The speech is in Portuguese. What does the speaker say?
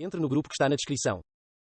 Entre no grupo que está na descrição.